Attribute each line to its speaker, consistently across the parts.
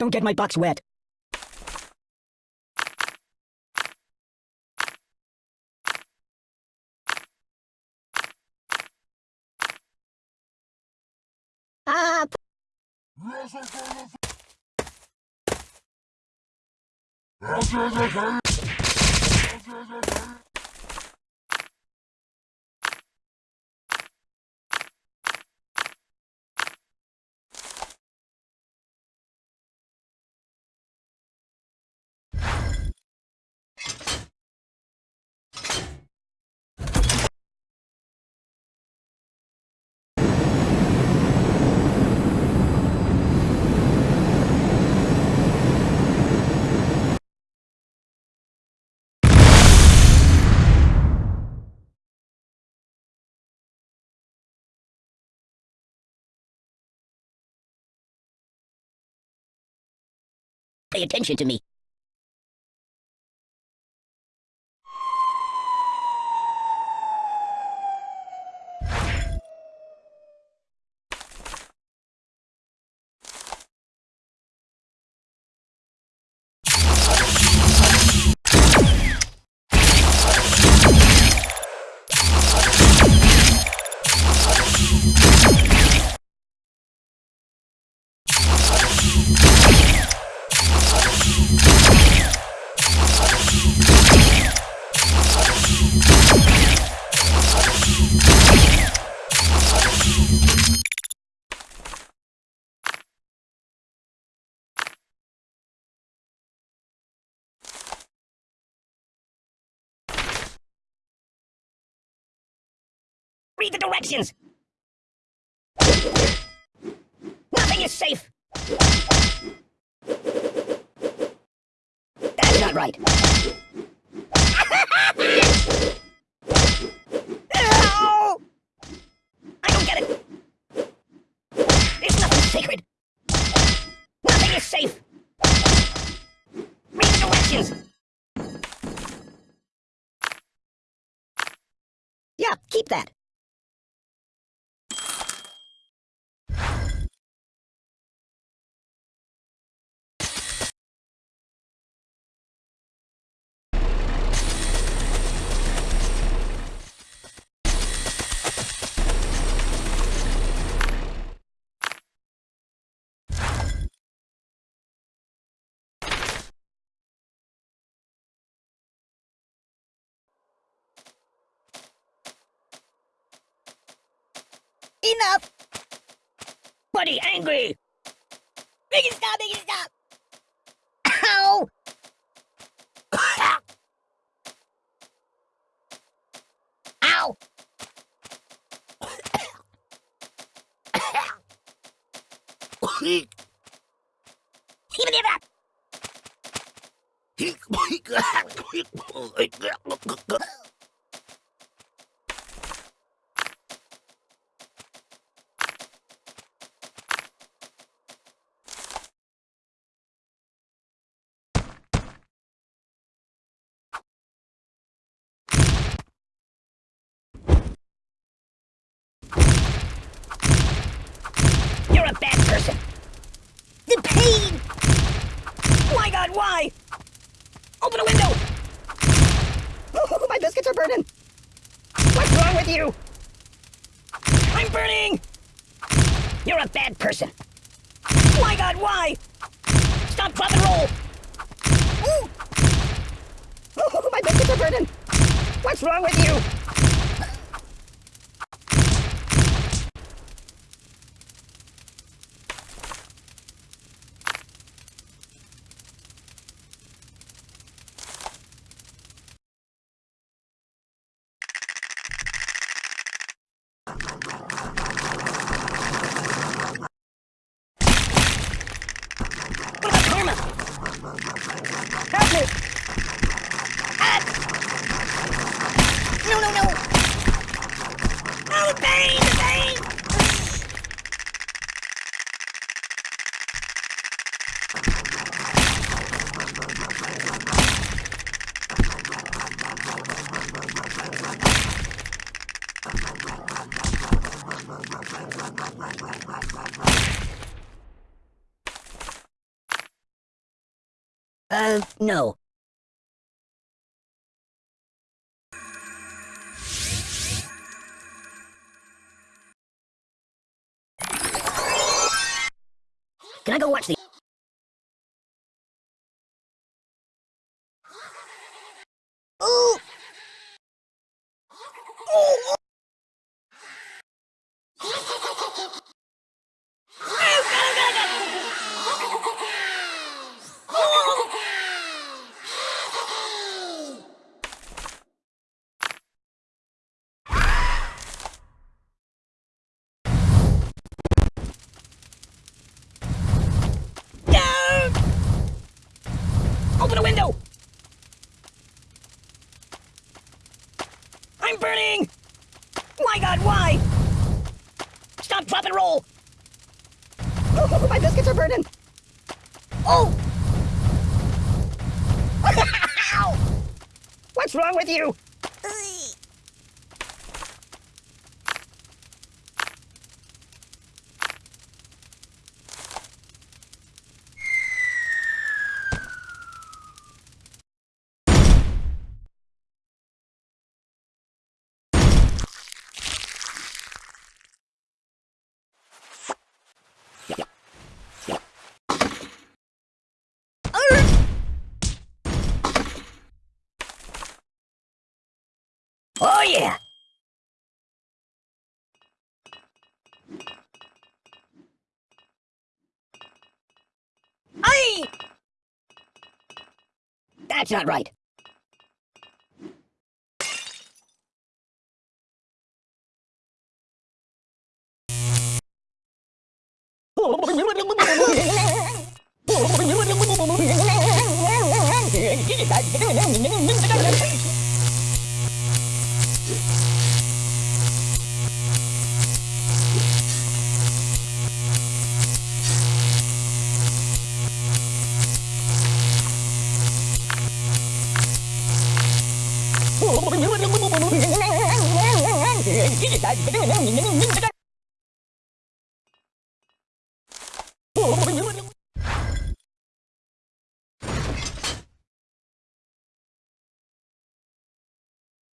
Speaker 1: Don't get my box wet. Ah, pay attention to me. Read the directions! Nothing is safe! That's not right. Ow! I don't get it. It's nothing sacred. Nothing is safe. Read the directions. Yeah, keep that. Enough! Buddy, angry! Make it stop, make it stop! Ow! Ow! Even if bad person. The pain! My god, why? Open a window! Oh, my biscuits are burning! What's wrong with you? I'm burning! You're a bad person. My god, why? Stop, drop, and roll! Ooh. Oh, my biscuits are burning! What's wrong with you? Help me! Ah! No, no, no! Oh, the pain, the pain! Uh, no. Can I go watch the... Ooh! Ooh! No! Open a window! I'm burning! My god, why? Stop, drop, and roll! Oh, my biscuits are burning! Oh! What's wrong with you? Oh yeah! Aye! That's not right.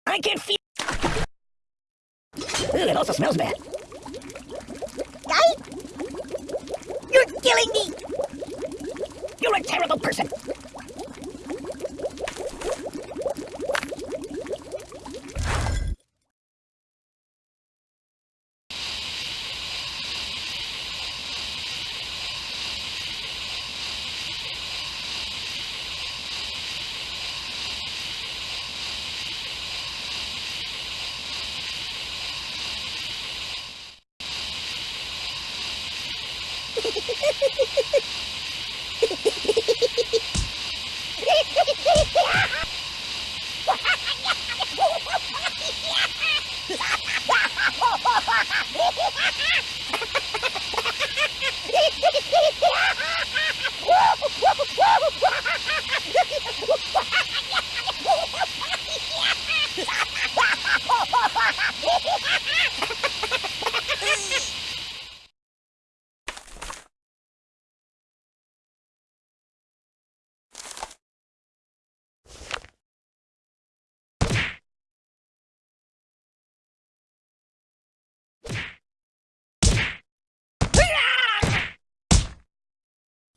Speaker 1: I can feel. Ugh, it also smells bad. Guy? You're killing me! You're a terrible person! Ha ha ha!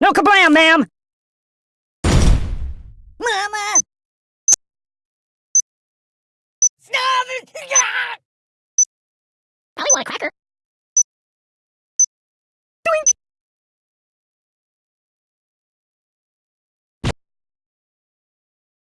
Speaker 1: No kablam, ma'am! Mama! It! Probably want a cracker.